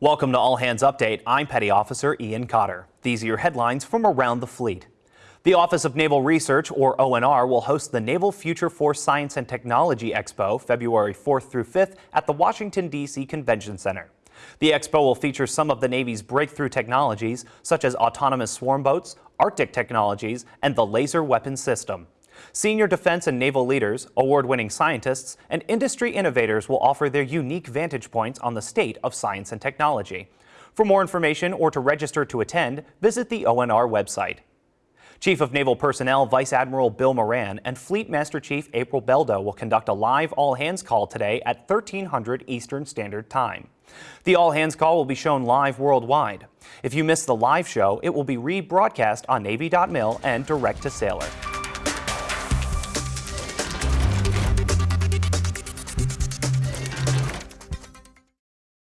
Welcome to All Hands Update. I'm Petty Officer Ian Cotter. These are your headlines from around the fleet. The Office of Naval Research, or ONR, will host the Naval Future Force Science and Technology Expo February 4th through 5th at the Washington, D.C. Convention Center. The expo will feature some of the Navy's breakthrough technologies, such as autonomous swarm boats, Arctic technologies, and the laser weapon system. Senior defense and naval leaders, award-winning scientists, and industry innovators will offer their unique vantage points on the state of science and technology. For more information or to register to attend, visit the ONR website. Chief of Naval Personnel Vice Admiral Bill Moran and Fleet Master Chief April Beldo will conduct a live all-hands call today at 1300 Eastern Standard Time. The all-hands call will be shown live worldwide. If you miss the live show, it will be rebroadcast on Navy.mil and direct to sailor.